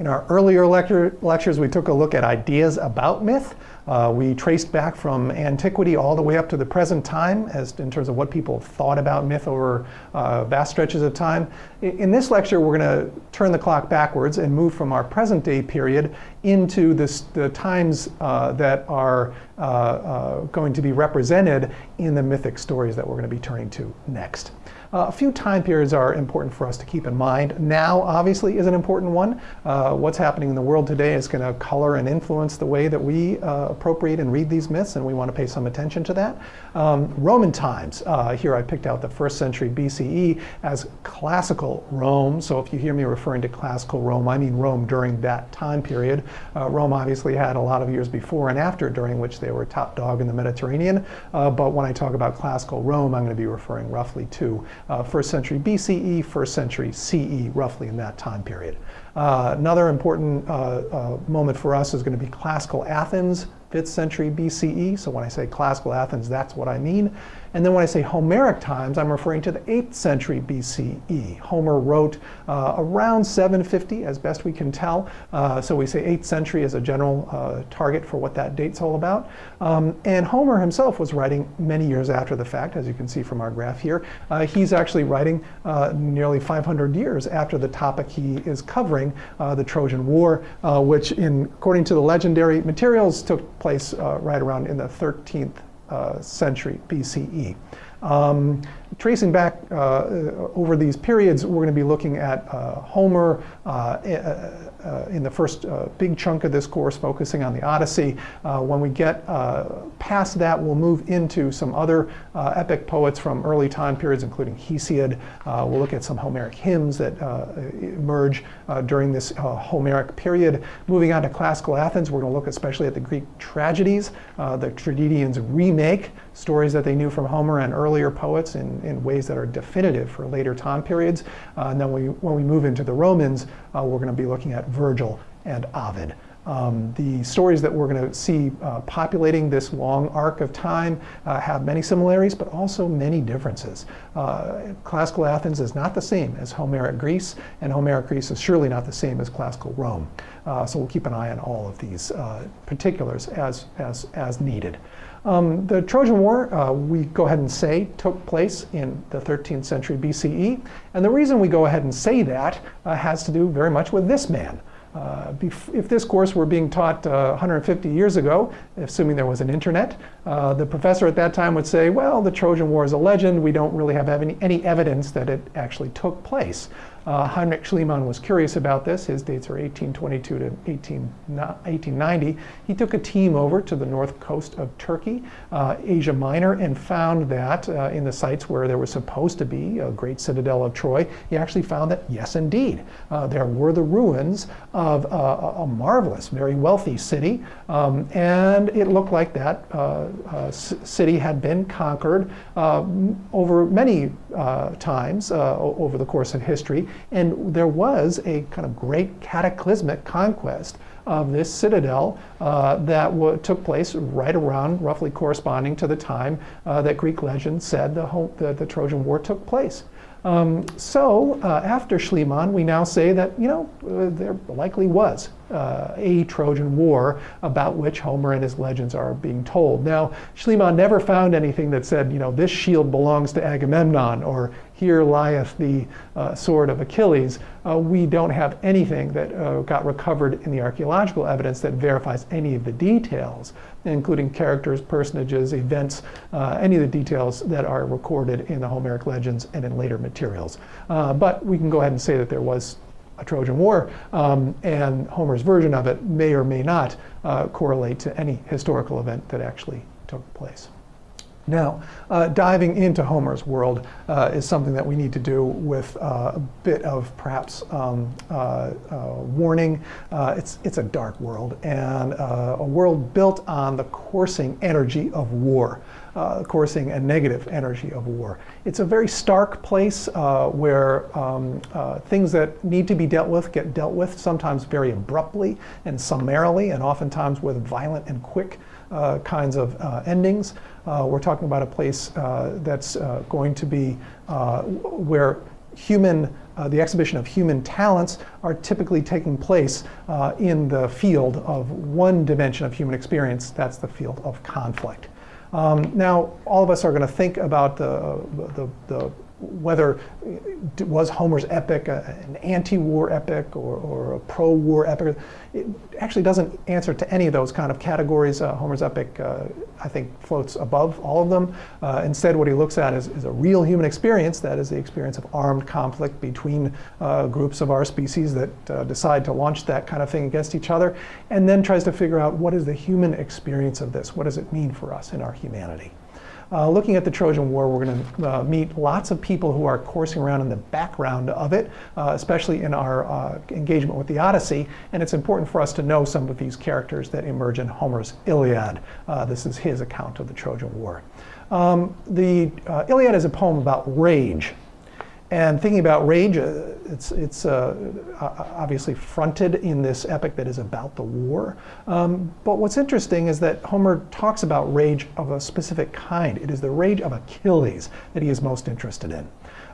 In our earlier lecture, lectures, we took a look at ideas about myth. Uh, we traced back from antiquity all the way up to the present time as in terms of what people thought about myth over uh, vast stretches of time. In this lecture, we're going to turn the clock backwards and move from our present day period into this, the times uh, that are uh, uh, going to be represented in the mythic stories that we're going to be turning to next. Uh, a few time periods are important for us to keep in mind. Now, obviously, is an important one. Uh, what's happening in the world today is going to color and influence the way that we uh, appropriate and read these myths, and we want to pay some attention to that. Um, Roman times, uh, here I picked out the first century BCE as classical Rome. So if you hear me referring to classical Rome, I mean Rome during that time period. Uh, Rome obviously had a lot of years before and after during which they were top dog in the Mediterranean. Uh, but when I talk about classical Rome, I'm going to be referring roughly to uh, first century BCE, first century CE, roughly in that time period. Uh, another important uh, uh, moment for us is going to be classical Athens, 5th century BCE. So when I say classical Athens, that's what I mean. And then when I say Homeric times, I'm referring to the 8th century BCE. Homer wrote uh, around 750, as best we can tell. Uh, so we say 8th century as a general uh, target for what that date's all about. Um, and Homer himself was writing many years after the fact, as you can see from our graph here. Uh, he's actually writing uh, nearly 500 years after the topic he is covering, uh, the Trojan War, which, in, according to the legendary materials, took place right around in the 13th uh, century BCE. Um, tracing back uh, over these periods, we're going to be looking at uh, Homer uh, uh, in the first uh, big chunk of this course, focusing on the Odyssey. when we get past that, we'll move into some other epic poets from early time periods, including Hesiod. we'll look at some Homeric hymns that emerge during this Homeric period. Moving on to classical Athens, we're going to look especially at the Greek tragedies. the tragedians remake stories that they knew from Homer and earlier poets in, in ways that are definitive for later time periods. Uh, and then we, when we move into the Romans, uh, we're going to be looking at Virgil and Ovid. Um, the stories that we're going to see uh, populating this long arc of time uh, have many similarities, but also many differences. Uh, classical Athens is not the same as Homeric Greece, and Homeric Greece is surely not the same as classical Rome. Uh, so we'll keep an eye on all of these uh, particulars as, as, as needed. Um, the Trojan War, uh, we go ahead and say, took place in the 13th century BCE. And the reason we go ahead and say that uh, has to do very much with this man. Uh, if this course were being taught uh, 150 years ago, assuming there was an internet, uh, the professor at that time would say, well, the Trojan War is a legend. We don't really have any, any evidence that it actually took place. Uh, Heinrich Schliemann was curious about this. His dates are 1822 to 18, 1890. He took a team over to the north coast of Turkey, uh, Asia Minor, and found that uh, in the sites where there was supposed to be a great citadel of Troy, he actually found that, yes, indeed, uh, there were the ruins of a marvelous, very wealthy city. Um, and it looked like that uh, uh, city had been conquered over many times over the course of history and there was a kind of great cataclysmic conquest of this citadel uh, that took place right around, roughly corresponding to the time uh, that Greek legend said the, the, the Trojan War took place. Um, so uh, after Schliemann, we now say that, you know, uh, there likely was uh, a Trojan War about which Homer and his legends are being told. Now, Schliemann never found anything that said, you know, this shield belongs to Agamemnon or here lieth the uh, sword of Achilles. Uh, we don't have anything that uh, got recovered in the archaeological evidence that verifies any of the details, including characters, personages, events, uh, any of the details that are recorded in the Homeric legends and in later materials. Uh, but we can go ahead and say that there was a Trojan War, um, and Homer's version of it may or may not uh, correlate to any historical event that actually took place. Now, uh, diving into Homer's world uh, is something that we need to do with uh, a bit of perhaps um, uh, uh, warning. Uh, it's, it's a dark world and a world built on the coursing energy of war, coursing and negative energy of war. It's a very stark place where um, things that need to be dealt with get dealt with, sometimes very abruptly and summarily, and oftentimes with violent and quick kinds of endings. Uh, we're talking about a place uh, that's uh, going to be where human uh, the exhibition of human talents are typically taking place uh, in the field of one dimension of human experience, that's the field of conflict. Um, now, all of us are going to think about the, the, the whether was Homer's epic an anti-war epic or, or a pro-war epic. It actually doesn't answer to any of those kind of categories. Uh, Homer's epic, uh, I think, floats above all of them. Uh, instead, what he looks at is, is, a real human experience, that is the experience of armed conflict between uh, groups of our species that uh, decide to launch that kind of thing against each other, and then tries to figure out what is the human experience of this? What does it mean for us in our humanity? Uh, looking at the Trojan War, we're going to uh, meet lots of people who are coursing around in the background of it, uh, especially in our uh, engagement with the Odyssey. And it's important for us to know some of these characters that emerge in Homer's Iliad. Uh, this is his account of the Trojan War. Um, the uh, Iliad is a poem about rage. And thinking about rage, uh, it's, it's uh, obviously fronted in this epic that is about the war. Um, but what's interesting is that Homer talks about rage of a specific kind. It is the rage of Achilles that he is most interested in.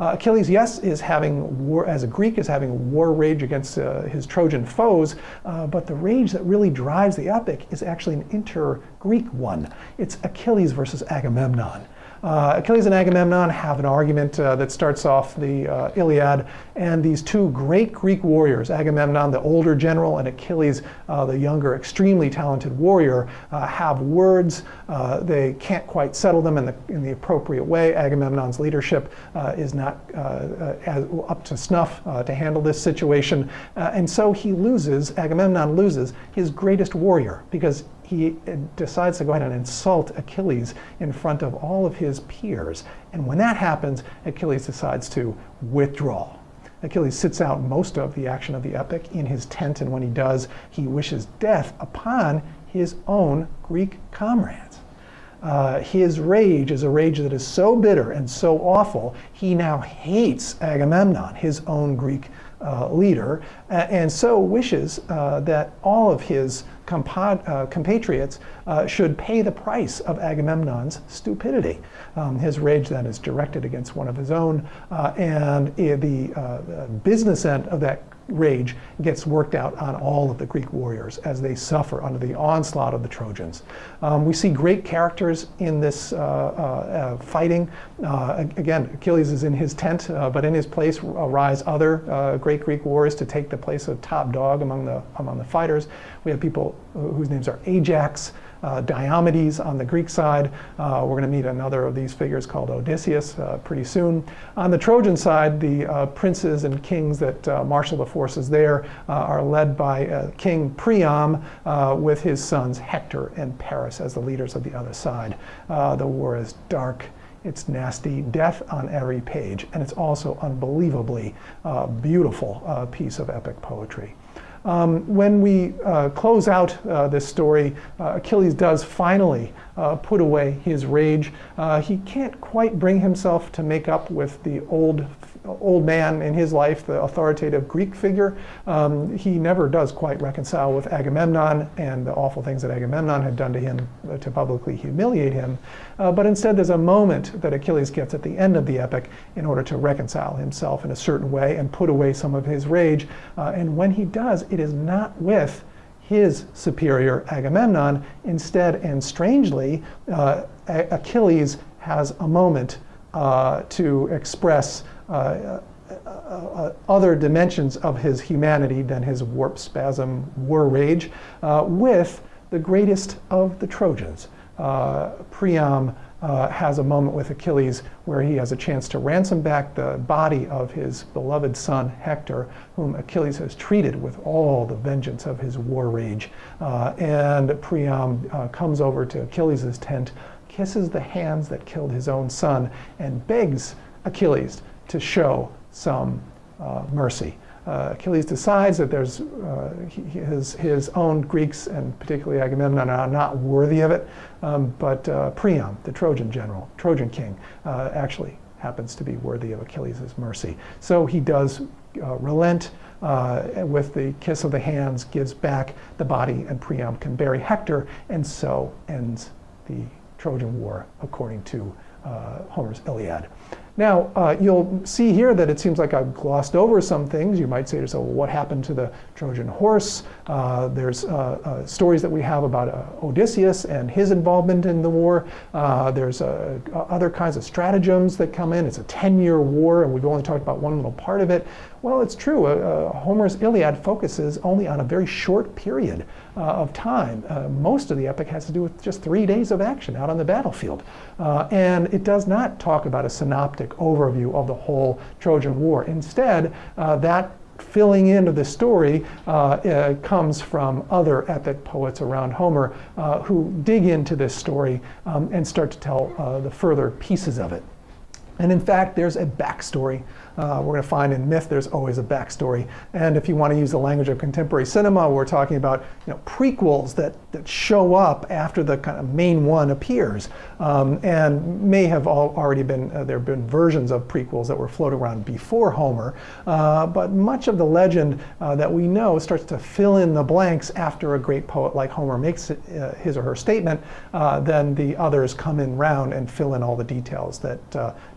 Uh, Achilles, yes, is having war, as a Greek, is having war rage against uh, his Trojan foes, uh, but the rage that really drives the epic is actually an inter-Greek one. It's Achilles versus Agamemnon. Uh, Achilles and Agamemnon have an argument uh, that starts off the uh, Iliad, and these two great Greek warriors, Agamemnon, the older general, and Achilles, uh, the younger, extremely talented warrior, uh, have words. Uh, they can't quite settle them in the, in the appropriate way. Agamemnon's leadership is not as, up to snuff to handle this situation, and so he loses, Agamemnon loses his greatest warrior because he decides to go ahead and insult Achilles in front of all of his peers. And when that happens, Achilles decides to withdraw. Achilles sits out most of the action of the epic in his tent, and when he does, he wishes death upon his own Greek comrades. Uh, his rage is a rage that is so bitter and so awful, he now hates Agamemnon, his own Greek uh, leader, and so wishes uh, that all of his compad, uh, compatriots uh, should pay the price of Agamemnon's stupidity. Um, his rage then is directed against one of his own, uh, and the business end of that rage gets worked out on all of the Greek warriors as they suffer under the onslaught of the Trojans. Um, we see great characters in this uh, uh, fighting. Uh, again, Achilles is in his tent, uh, but in his place arise other uh, great Greek warriors to take the place of top dog among the, among the fighters. We have people whose names are Ajax, uh, Diomedes on the Greek side. Uh, we're going to meet another of these figures called Odysseus uh, pretty soon. On the Trojan side, the uh, princes and kings that uh, marshal the forces there uh, are led by King Priam with his sons Hector and Paris as the leaders of the other side. the war is dark. It's nasty, death on every page, and it's also unbelievably beautiful piece of epic poetry. Um, when we uh, close out uh, this story, uh, Achilles does finally uh, put away his rage. Uh, he can't quite bring himself to make up with the old old man in his life, the authoritative Greek figure. Um, he never does quite reconcile with Agamemnon and the awful things that Agamemnon had done to him to publicly humiliate him. Uh, but instead, there's a moment that Achilles gets at the end of the epic in order to reconcile himself in a certain way and put away some of his rage. Uh, and when he does, it is not with his superior Agamemnon. Instead, and strangely, uh, Achilles has a moment uh, to express uh, uh, uh, other dimensions of his humanity than his warp spasm war rage with the greatest of the Trojans. Priam uh, has a moment with Achilles where he has a chance to ransom back the body of his beloved son Hector, whom Achilles has treated with all the vengeance of his war rage. Uh, and Priam uh, comes over to Achilles' tent, kisses the hands that killed his own son, and begs Achilles to show some uh, mercy. Uh, Achilles decides that there's uh, his, his own Greeks and particularly Agamemnon are not worthy of it, um, but uh, Priam, the Trojan general, Trojan king, uh, actually happens to be worthy of Achilles' mercy. So he does uh, relent uh, with the kiss of the hands, gives back the body, and Priam can bury Hector, and so ends the Trojan War according to Homer's Iliad. Now, uh, you'll see here that it seems like I've glossed over some things. You might say to yourself, well, what happened to the Trojan horse? Uh, there's uh, uh stories that we have about uh, Odysseus and his involvement in the war. Uh, there's other kinds of stratagems that come in. It's a 10-year war, and we've only talked about one little part of it. Well, it's true. Homer's Iliad focuses only on a very short period of time. most of the epic has to do with just three days of action out on the battlefield. and it does not talk about a synoptic overview of the whole Trojan War. Instead, uh, that filling in of the story uh, uh, comes from other epic poets around Homer uh, who dig into this story um, and start to tell uh, the further pieces of it. And in fact, there's a backstory uh, we're going to find in myth there's always a backstory. And if you want to use the language of contemporary cinema, we're talking about you know, prequels that, that show up after the kind of main one appears. Um, and may have all already been, uh, there have been versions of prequels that were floating around before Homer. Uh, but much of the legend uh, that we know starts to fill in the blanks after a great poet like Homer makes it, uh, his or her statement. Uh, then the others come in round and fill in all the details that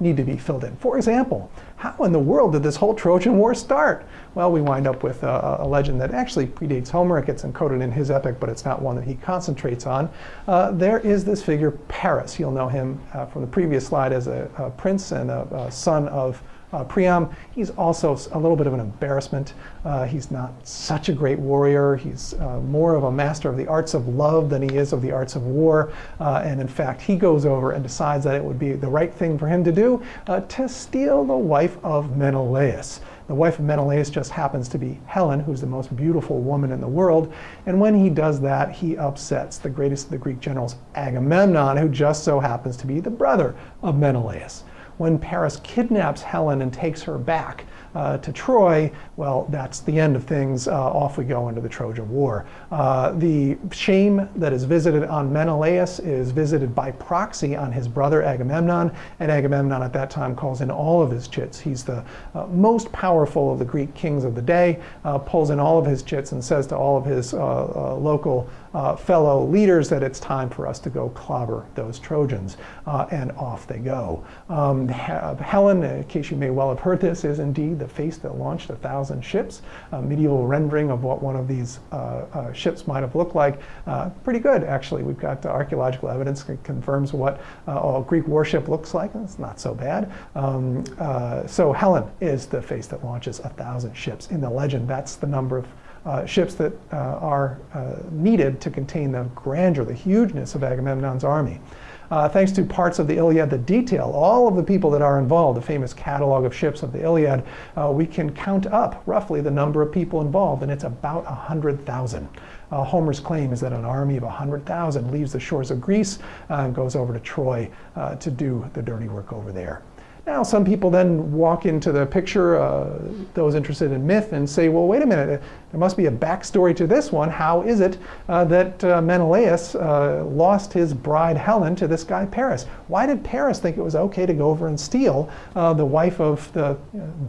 need to be filled in. For example, how in the world did this whole Trojan War start? Well, we wind up with a, a legend that actually predates Homer. It gets encoded in his epic, but it's not one that he concentrates on. Uh, there is this figure, Paris. You'll know him uh, from the previous slide as a, a prince and a, a son of uh, Priam, he's also a little bit of an embarrassment. Uh, he's not such a great warrior. He's uh, more of a master of the arts of love than he is of the arts of war. Uh, and in fact, he goes over and decides that it would be the right thing for him to do uh, to steal the wife of Menelaus. The wife of Menelaus just happens to be Helen, who's the most beautiful woman in the world. And when he does that, he upsets the greatest of the Greek generals, Agamemnon, who just so happens to be the brother of Menelaus when Paris kidnaps Helen and takes her back uh, to Troy, well, that's the end of things. Uh, off we go into the Trojan War. Uh, the shame that is visited on Menelaus is visited by proxy on his brother Agamemnon, and Agamemnon at that time calls in all of his chits. He's the uh, most powerful of the Greek kings of the day, uh, pulls in all of his chits and says to all of his uh, local fellow leaders that it's time for us to go clobber those Trojans. And off they go. Um, Helen, in case you may well have heard this, is indeed the face that launched a thousand ships. A medieval rendering of what one of these uh, uh ships might have looked like. Uh, pretty good, actually. We've got archaeological evidence that confirms what a Greek warship looks like. It's not so bad. Um, so Helen is the face that launches a thousand ships. In the legend, that's the number of uh, ships that uh, are uh, needed to contain the grandeur, the hugeness of Agamemnon's army. Uh, thanks to parts of the Iliad that detail all of the people that are involved, the famous catalog of ships of the Iliad, uh, we can count up roughly the number of people involved, and it's about 100,000. Uh, Homer's claim is that an army of 100,000 leaves the shores of Greece and goes over to Troy to do the dirty work over there. Now, some people then walk into the picture, uh, those interested in myth, and say, well, wait a minute, there must be a backstory to this one. How is it uh, that uh, Menelaus uh, lost his bride Helen to this guy Paris? Why did Paris think it was okay to go over and steal uh, the wife of the uh,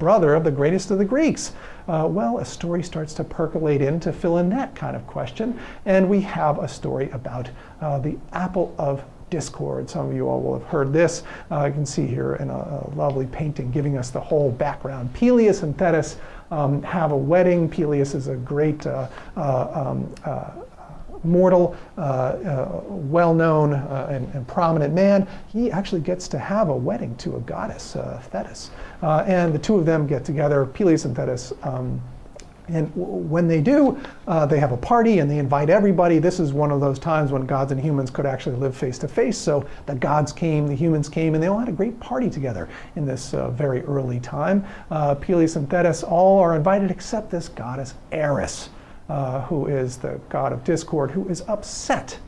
brother of the greatest of the Greeks? well, a story starts to percolate in to fill in that kind of question, and we have a story about the apple of discord. Some of you all will have heard this. Uh, you can see here in a, a, lovely painting giving us the whole background. Peleus and Thetis um, have a wedding. Peleus is a great uh, uh, um, uh, mortal, uh, uh, well-known and, and, prominent man. He actually gets to have a wedding to a goddess, Thetis. and the two of them get together, Peleus and Thetis, um, and when they do, uh, they have a party and they invite everybody. This is one of those times when gods and humans could actually live face to face. So the gods came, the humans came, and they all had a great party together in this uh, very early time. Uh, Peleus and Thetis all are invited except this goddess Eris, uh, who is the god of discord, who is upset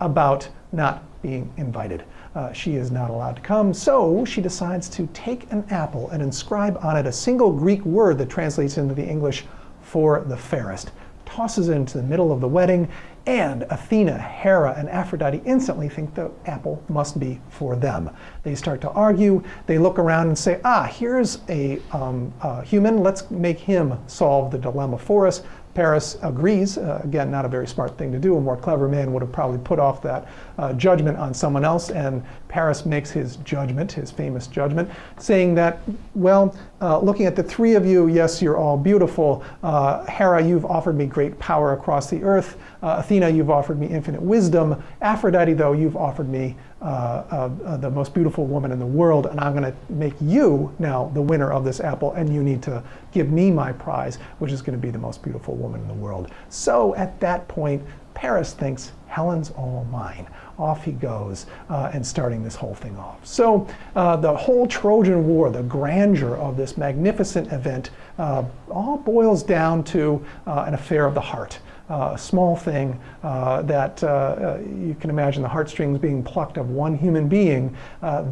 about not being invited. Uh, she is not allowed to come, so she decides to take an apple and inscribe on it a single Greek word that translates into the English for the fairest, tosses it into the middle of the wedding, and Athena, Hera, and Aphrodite instantly think the apple must be for them. They start to argue. They look around and say, ah, here's a, um, a human. Let's make him solve the dilemma for us. Paris agrees. Uh, again, not a very smart thing to do. A more clever man would have probably put off that uh, judgment on someone else, and Paris makes his judgment, his famous judgment, saying that, well, uh, looking at the three of you, yes, you're all beautiful. Uh, Hera, you've offered me great power across the earth. Uh, Athena, you've offered me infinite wisdom. Aphrodite, though, you've offered me uh, the most beautiful woman in the world, and I'm going to make you now the winner of this apple, and you need to give me my prize, which is going to be the most beautiful woman in the world. So at that point, Paris thinks Helen's all mine. Off he goes uh, and starting this whole thing off. So uh, the whole Trojan War, the grandeur of this magnificent event, uh, all boils down to uh, an affair of the heart. Uh, a small thing uh, that you can imagine the heartstrings being plucked of one human being.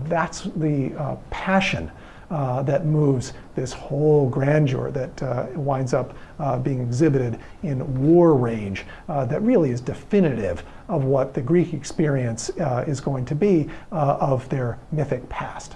that's the passion uh, that moves this whole grandeur that uh, winds up uh, being exhibited in war rage uh, that really is definitive of what the Greek experience uh, is going to be uh, of their mythic past.